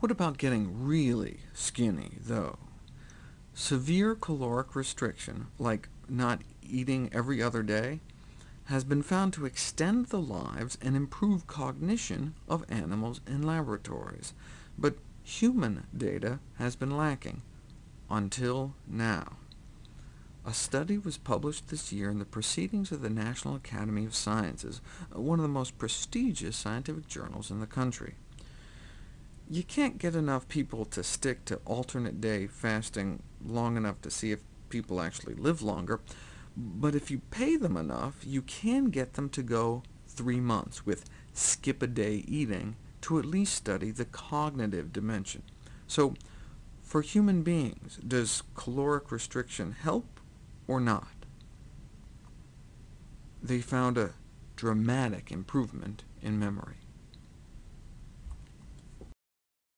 What about getting really skinny, though? Severe caloric restriction, like not eating every other day, has been found to extend the lives and improve cognition of animals in laboratories, but human data has been lacking, until now. A study was published this year in the Proceedings of the National Academy of Sciences, one of the most prestigious scientific journals in the country. You can't get enough people to stick to alternate-day fasting long enough to see if people actually live longer, but if you pay them enough, you can get them to go three months with skip-a-day eating to at least study the cognitive dimension. So, for human beings, does caloric restriction help or not. They found a dramatic improvement in memory.